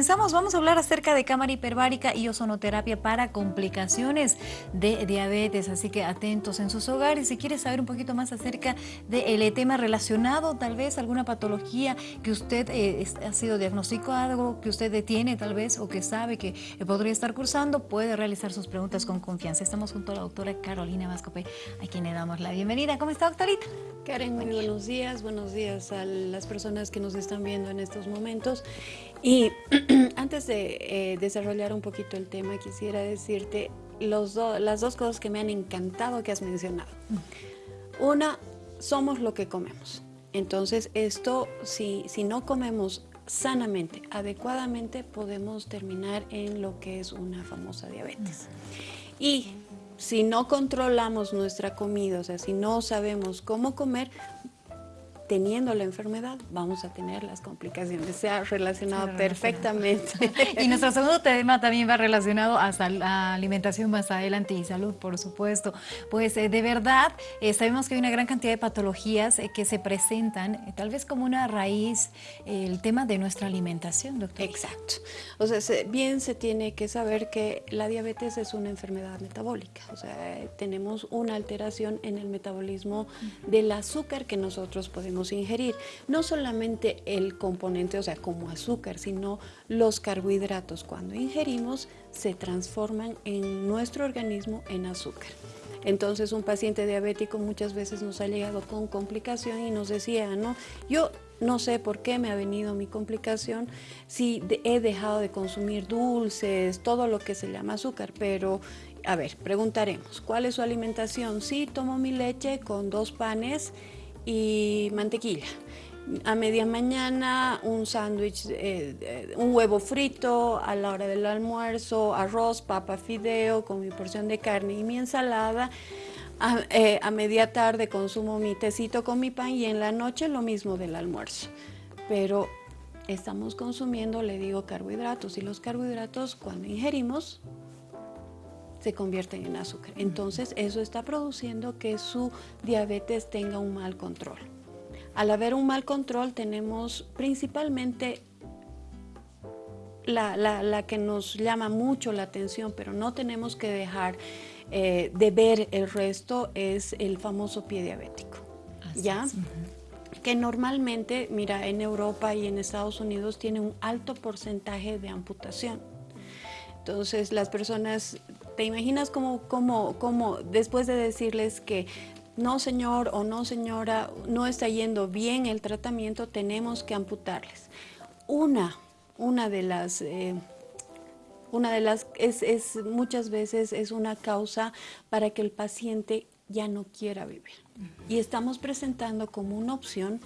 comenzamos. Vamos a hablar acerca de cámara hiperbárica y ozonoterapia para complicaciones de diabetes. Así que atentos en sus hogares. Si quieres saber un poquito más acerca del eh, tema relacionado, tal vez alguna patología que usted eh, ha sido diagnosticado, que usted tiene tal vez o que sabe que eh, podría estar cursando, puede realizar sus preguntas con confianza. Estamos junto a la doctora Carolina Vascope, a quien le damos la bienvenida. ¿Cómo está, doctorita? Karen, muy buenos días. Buenos días a las personas que nos están viendo en estos momentos. Y antes de eh, desarrollar un poquito el tema, quisiera decirte los las dos cosas que me han encantado que has mencionado. Una, somos lo que comemos. Entonces, esto, si, si no comemos sanamente, adecuadamente, podemos terminar en lo que es una famosa diabetes. Y si no controlamos nuestra comida, o sea, si no sabemos cómo comer, teniendo la enfermedad vamos a tener las complicaciones. Se ha relacionado perfectamente. y nuestro segundo tema también va relacionado a la alimentación más adelante y salud, por supuesto. Pues eh, de verdad, eh, sabemos que hay una gran cantidad de patologías eh, que se presentan, tal vez como una raíz, el tema de nuestra alimentación, doctor. Exacto. O sea, bien se tiene que saber que la diabetes es una enfermedad metabólica. O sea, tenemos una alteración en el metabolismo del azúcar que nosotros podemos ingerir. No solamente el componente, o sea, como azúcar, sino los carbohidratos. Cuando ingerimos se transforman en nuestro organismo en azúcar. Entonces un paciente diabético muchas veces nos ha llegado con complicación y nos decía, no, yo no sé por qué me ha venido mi complicación si he dejado de consumir dulces, todo lo que se llama azúcar, pero a ver, preguntaremos, ¿cuál es su alimentación? Sí, tomo mi leche con dos panes y mantequilla. A media mañana un sándwich, eh, un huevo frito, a la hora del almuerzo, arroz, papa, fideo con mi porción de carne y mi ensalada. A, eh, a media tarde consumo mi tecito con mi pan y en la noche lo mismo del almuerzo. Pero estamos consumiendo, le digo, carbohidratos y los carbohidratos cuando ingerimos se convierten en azúcar. Entonces eso está produciendo que su diabetes tenga un mal control. Al haber un mal control tenemos principalmente la, que nos llama mucho la atención, pero no tenemos que dejar eh, de ver el resto, es el famoso pie diabético. ¿Ya? que normalmente, mira, en Europa y en Estados Unidos tiene un alto porcentaje de amputación. Entonces las personas ¿Te imaginas cómo, cómo, cómo después de decirles que no señor o no señora, no está yendo bien el tratamiento, tenemos que amputarles? Una, una de las... Eh, una de las, es, es, muchas veces es una causa para que el paciente ya no quiera vivir. Y estamos presentando como una opción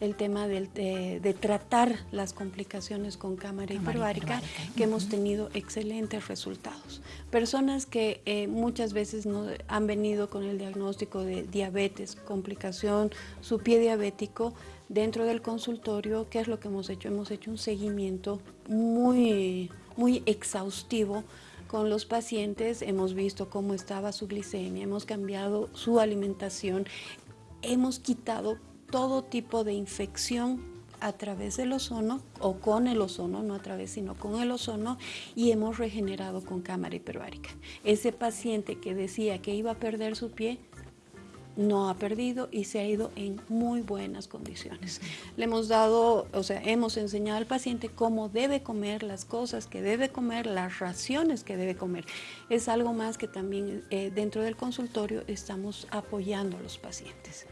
el tema de, tratar las complicaciones con cámara, hiperbárica, que hemos tenido excelentes resultados. Personas que eh, muchas veces no, han venido con el diagnóstico de diabetes, complicación, su pie diabético, dentro del consultorio, ¿qué es lo que hemos hecho? Hemos hecho un seguimiento muy, muy exhaustivo con los pacientes, hemos visto cómo estaba su glicemia, hemos cambiado su alimentación, hemos quitado todo tipo de infección a través del ozono o con el ozono, no a través sino con el ozono y hemos regenerado con cámara hiperbárica. Ese paciente que decía que iba a perder su pie no ha perdido y se ha ido en muy buenas condiciones. Le hemos dado, o sea, hemos enseñado al paciente cómo debe comer, las cosas que debe comer, las raciones que debe comer. Es algo más que también eh, dentro del consultorio estamos apoyando a los pacientes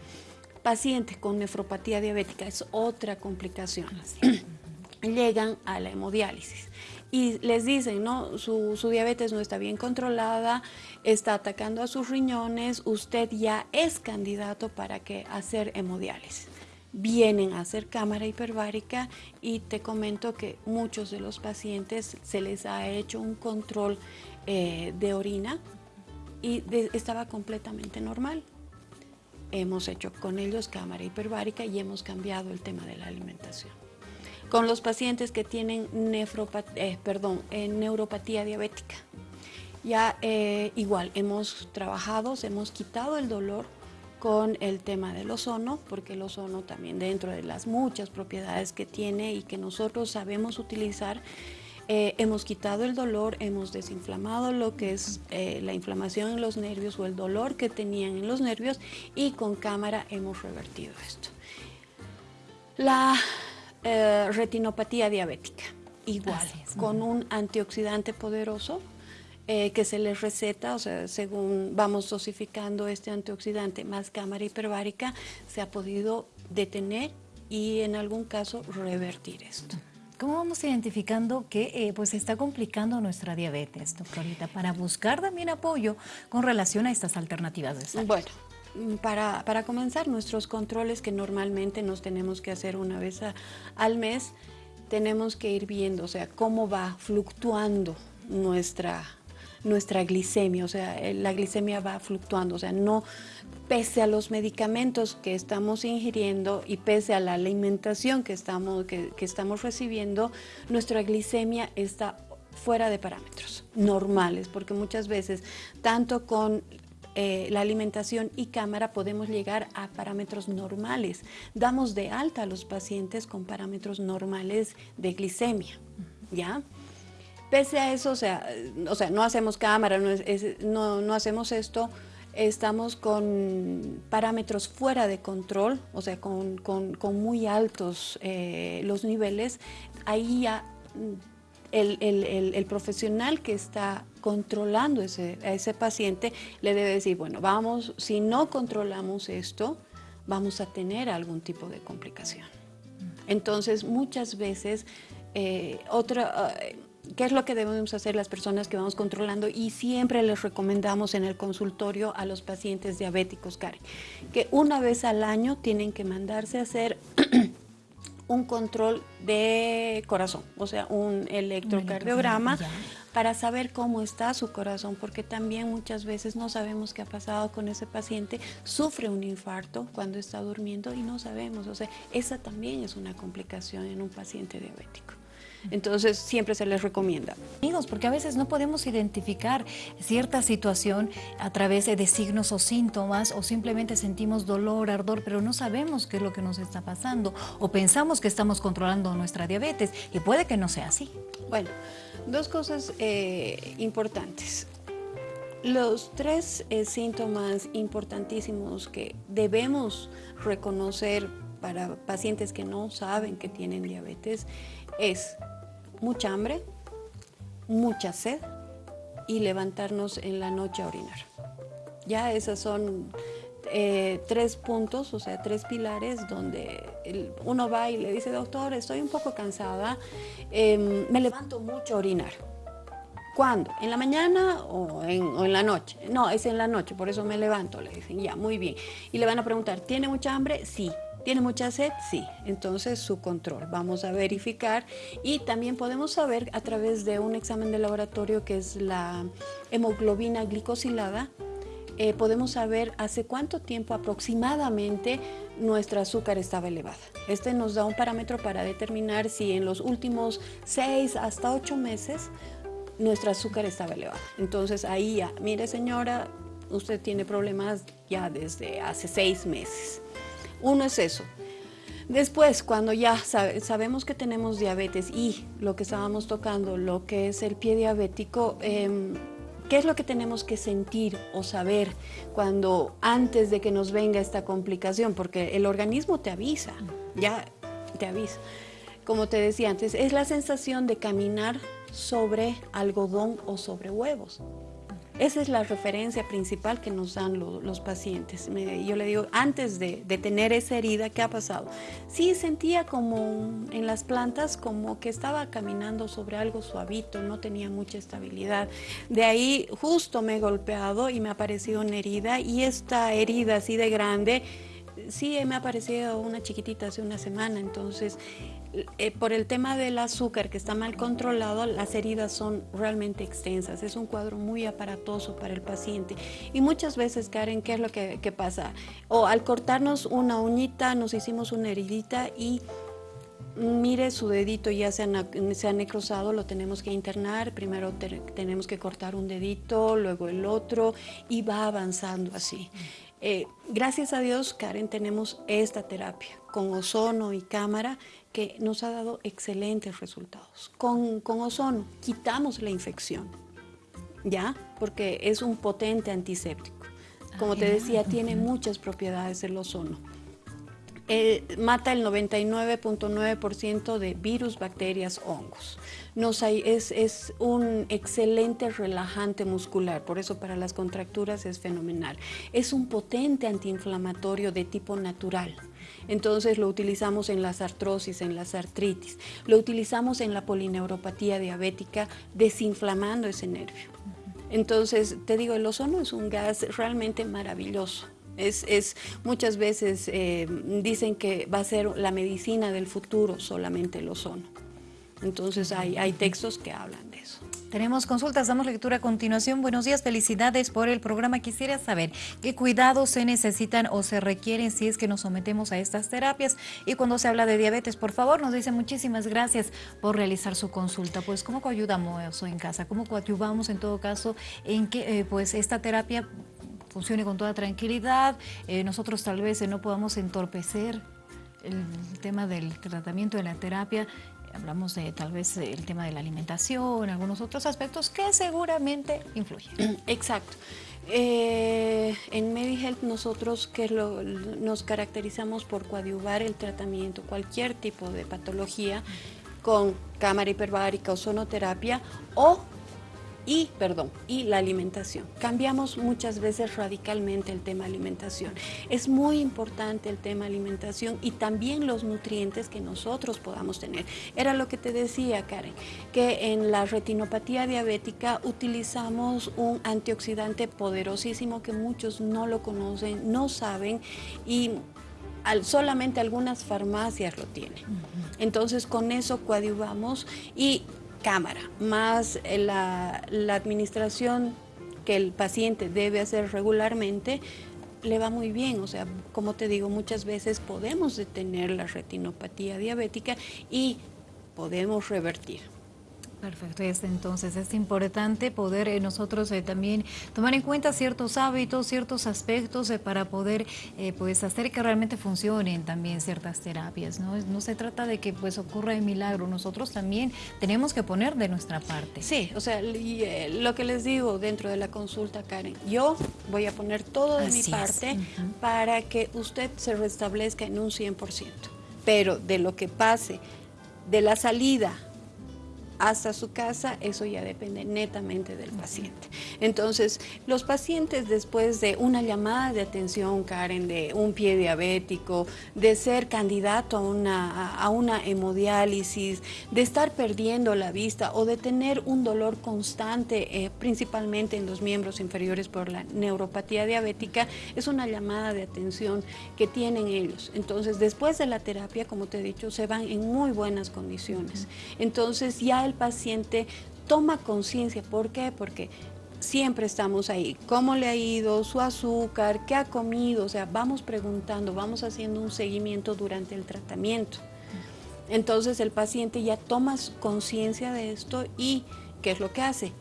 pacientes con nefropatía diabética es otra complicación. Llegan a la hemodiálisis y les dicen, no, su, diabetes no está bien controlada, está atacando a sus riñones, usted ya es candidato para que hacer hemodiálisis. Vienen a hacer cámara hiperbárica y te comento que muchos de los pacientes se les ha hecho un control eh, de orina y estaba completamente normal hemos hecho con ellos cámara hiperbárica y hemos cambiado el tema de la alimentación. Con los pacientes que tienen eh, perdón, eh, neuropatía diabética, ya eh, igual hemos trabajado, hemos quitado el dolor con el tema del ozono, porque el ozono también dentro de las muchas propiedades que tiene y que nosotros sabemos utilizar, eh, hemos quitado el dolor, hemos desinflamado lo que es eh, la inflamación en los nervios o el dolor que tenían en los nervios y con cámara hemos revertido esto. La eh, retinopatía diabética, igual, con un antioxidante poderoso que se les receta, o sea, según vamos dosificando este antioxidante más cámara hiperbárica, se ha podido detener y en algún caso revertir esto. ¿Cómo vamos identificando que eh, pues está complicando nuestra diabetes, doctorita, para buscar también apoyo con relación a estas alternativas de salud? Bueno, para, para comenzar, nuestros controles que normalmente nos tenemos que hacer una vez al mes, tenemos que ir viendo, o sea, cómo va fluctuando nuestra nuestra glicemia, o sea, la glicemia va fluctuando, o sea, no pese a los medicamentos que estamos ingiriendo y pese a la alimentación que estamos, que, estamos recibiendo, nuestra glicemia está fuera de parámetros normales, porque muchas veces, tanto con eh, la alimentación y cámara podemos llegar a parámetros normales. Damos de alta a los pacientes con parámetros normales de glicemia, ¿ya? Pese a eso, o sea, o sea no hacemos cámara, no, no, hacemos esto, estamos con parámetros fuera de control, o sea, con, muy altos eh, los niveles, ahí ya mm, el, profesional que está controlando ese, a ese paciente le debe decir, bueno, vamos, si no controlamos esto, vamos a tener algún tipo de complicación. Entonces, muchas veces, eh, otra... Eh, ¿Qué es lo que debemos hacer las personas que vamos controlando? Y siempre les recomendamos en el consultorio a los pacientes diabéticos, Karen, que una vez al año tienen que mandarse a hacer un control de corazón, o sea, un electrocardiograma para saber cómo está su corazón, porque también muchas veces no sabemos qué ha pasado con ese paciente, sufre un infarto cuando está durmiendo y no sabemos, o sea, esa también es una complicación en un paciente diabético. Entonces siempre se les recomienda. Amigos, porque a veces no podemos identificar cierta situación a través de signos o síntomas o simplemente sentimos dolor, ardor, pero no sabemos qué es lo que nos está pasando o pensamos que estamos controlando nuestra diabetes y puede que no sea así. Bueno, dos cosas eh, importantes. Los tres eh, síntomas importantísimos que debemos reconocer para pacientes que no saben que tienen diabetes es mucha hambre, mucha sed y levantarnos en la noche a orinar. Ya esos son eh, tres puntos, o sea, tres pilares donde uno va y le dice, doctor, estoy un poco cansada, em, me levanto mucho a orinar. ¿Cuándo? ¿En la mañana o en, o en, la noche? No, es en la noche, por eso me levanto, le dicen, ya, muy bien. Y le van a preguntar, ¿tiene mucha hambre? Sí. ¿Tiene mucha sed? Sí. Entonces su control. Vamos a verificar y también podemos saber a través de un examen de laboratorio que es la hemoglobina glicosilada, eh, podemos saber hace cuánto tiempo aproximadamente nuestra azúcar estaba elevada. Este nos da un parámetro para determinar si en los últimos 6 hasta 8 meses nuestra azúcar estaba elevada. Entonces ahí ya, mire señora, usted tiene problemas ya desde hace 6 meses. Uno es eso. Después, cuando ya sabemos que tenemos diabetes y lo que estábamos tocando, lo que es el pie diabético, em, ¿qué es lo que tenemos que sentir o saber cuando antes de que nos venga esta complicación? Porque el organismo te avisa, ya te avisa. Como te decía antes, es la sensación de caminar sobre algodón o sobre huevos. Esa es la referencia principal que nos dan los pacientes. yo le digo, antes de, tener esa herida, ¿qué ha pasado? Sí, sentía como en las plantas como que estaba caminando sobre algo suavito, no tenía mucha estabilidad. De ahí justo me he golpeado y me ha aparecido una herida y esta herida así de grande, sí me ha aparecido una chiquitita hace una semana, entonces eh, por el tema del azúcar que está mal controlado, las heridas son realmente extensas. Es un cuadro muy aparatoso para el paciente. Y muchas veces, Karen, ¿qué es lo que, pasa? O al cortarnos una uñita, nos hicimos una heridita y mire su dedito ya se ha, se necrosado, lo tenemos que internar, primero tenemos que cortar un dedito, luego el otro y va avanzando así. Eh, gracias a Dios, Karen, tenemos esta terapia con ozono y cámara que nos ha dado excelentes resultados. Con, con ozono quitamos la infección, ¿ya? Porque es un potente antiséptico. Como te decía, tiene muchas propiedades el ozono. Eh, mata el 99.9% de virus, bacterias, hongos. Nos es, es, un excelente relajante muscular, por eso para las contracturas es fenomenal. Es un potente antiinflamatorio de tipo natural. Entonces lo utilizamos en las artrosis, en las artritis. Lo utilizamos en la polineuropatía diabética, desinflamando ese nervio. Entonces, te digo, el ozono es un gas realmente maravilloso. Es, muchas veces eh, dicen que va a ser la medicina del futuro solamente el ozono. Entonces hay, hay textos que hablan de eso. Tenemos consultas, damos lectura a continuación. Buenos días, felicidades por el programa. Quisiera saber qué cuidados se necesitan o se requieren si es que nos sometemos a estas terapias. Y cuando se habla de diabetes, por favor, nos dice muchísimas gracias por realizar su consulta. Pues, ¿cómo coayudamos en casa? ¿Cómo coadyuvamos en todo caso en que eh, pues esta terapia funcione con toda tranquilidad, eh, nosotros tal vez eh, no podamos entorpecer el, tema del tratamiento de la terapia, hablamos de tal vez el tema de la alimentación, algunos otros aspectos que seguramente influyen. Exacto. Eh, en MediHealth nosotros que nos caracterizamos por coadyuvar el tratamiento, cualquier tipo de patología, con cámara hiperbárica o sonoterapia o y, perdón, y la alimentación. Cambiamos muchas veces radicalmente el tema alimentación. Es muy importante el tema alimentación y también los nutrientes que nosotros podamos tener. Era lo que te decía, Karen, que en la retinopatía diabética utilizamos un antioxidante poderosísimo que muchos no lo conocen, no saben y solamente algunas farmacias lo tienen. Entonces con eso coadyuvamos y cámara, más eh, la, administración que el paciente debe hacer regularmente, le va muy bien. O sea, como te digo, muchas veces podemos detener la retinopatía diabética y podemos revertir. Perfecto, entonces es importante poder eh, nosotros eh, también tomar en cuenta ciertos hábitos, ciertos aspectos eh, para poder pues hacer que realmente funcionen también ciertas terapias. ¿no? no se trata de que pues ocurra el milagro, nosotros también tenemos que poner de nuestra parte. Sí, o sea, lo que les digo dentro de la consulta, Karen, yo voy a poner todo de mi parte para que usted se restablezca en un 100%, pero de lo que pase, de la salida hasta su casa, eso ya depende netamente del paciente. Entonces, los pacientes después de una llamada de atención, Karen, de un pie diabético, de ser candidato a una, a una hemodiálisis, de estar perdiendo la vista o de tener un dolor constante, eh, principalmente en los miembros inferiores por la neuropatía diabética, es una llamada de atención que tienen ellos. Entonces, después de la terapia, como te he dicho, se van en muy buenas condiciones. Entonces, ya el paciente toma conciencia. ¿Por qué? Porque siempre estamos ahí. ¿Cómo le ha ido? ¿Su azúcar? ¿Qué ha comido? O sea, vamos preguntando, vamos haciendo un seguimiento durante el tratamiento. Entonces el paciente ya toma conciencia de esto y ¿qué es lo que hace?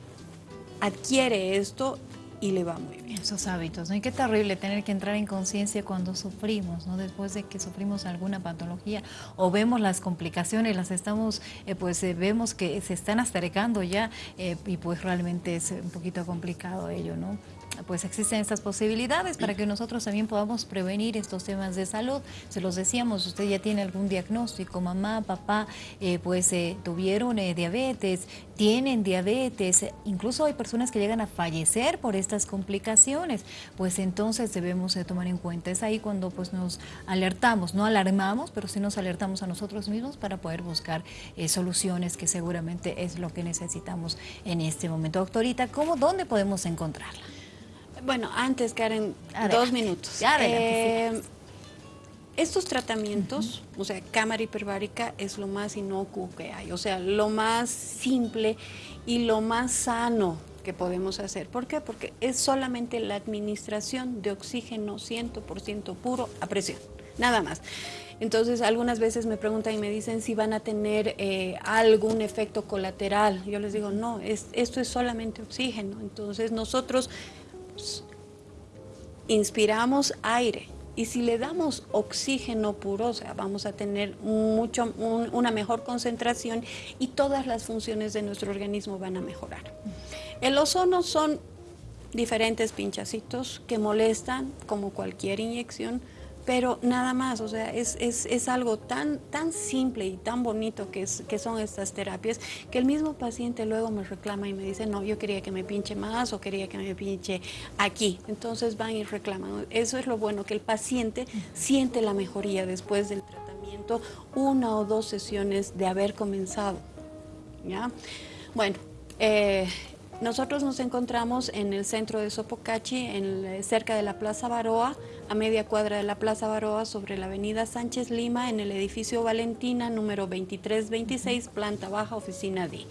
Adquiere esto y le va muy bien. Esos hábitos, ¿no? Y qué terrible tener que entrar en conciencia cuando sufrimos, ¿no? Después de que sufrimos alguna patología o vemos las complicaciones, las estamos, eh, pues eh, vemos que se están acercando ya eh, y pues realmente es un poquito complicado ello, ¿no? Pues existen estas posibilidades para que nosotros también podamos prevenir estos temas de salud. Se los decíamos, usted ya tiene algún diagnóstico, mamá, papá, eh, pues eh, tuvieron eh, diabetes, tienen diabetes, incluso hay personas que llegan a fallecer por estas complicaciones, pues entonces debemos tomar en cuenta. Es ahí cuando pues nos alertamos, no alarmamos, pero sí nos alertamos a nosotros mismos para poder buscar soluciones que seguramente es lo que necesitamos en este momento. Doctorita, ¿cómo, dónde podemos encontrarla? Bueno, antes, Karen, dos minutos. Eh, estos tratamientos, o sea, cámara hiperbárica es lo más inocuo que hay, o sea, lo más simple y lo más sano que podemos hacer. ¿Por qué? Porque es solamente la administración de oxígeno 100% puro a presión, nada más. Entonces, algunas veces me preguntan y me dicen si van a tener eh, algún efecto colateral. Yo les digo, no, es, esto es solamente oxígeno. Entonces, nosotros inspiramos aire Y si le damos oxígeno puro, o sea, vamos a tener mucho, una mejor concentración y todas las funciones de nuestro organismo van a mejorar. El ozono son diferentes pinchacitos que molestan como cualquier inyección, pero nada más, o sea, es, es, es algo tan, tan simple y tan bonito que, es, que son estas terapias, que el mismo paciente luego me reclama y me dice, no, yo quería que me pinche más o quería que me pinche aquí. Entonces van y reclaman. Eso es lo bueno, que el paciente siente la mejoría después del tratamiento, una o dos sesiones de haber comenzado. ¿ya? Bueno, eh, nosotros nos encontramos en el centro de Sopocachi, en, cerca de la Plaza Baroa, a media cuadra de la Plaza Baroa, sobre la avenida Sánchez Lima, en el edificio Valentina, número 2326, planta baja, oficina D.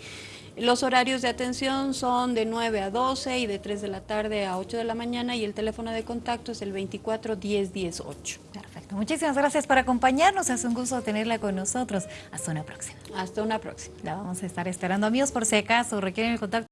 Los horarios de atención son de 9 a 12 y de 3 de la tarde a 8 de la mañana y el teléfono de contacto es el 24 10 10 8. Perfecto. Muchísimas gracias por acompañarnos. Es un gusto tenerla con nosotros. Hasta una próxima. Hasta una próxima. La vamos a estar esperando. Amigos, por si acaso requieren el contacto.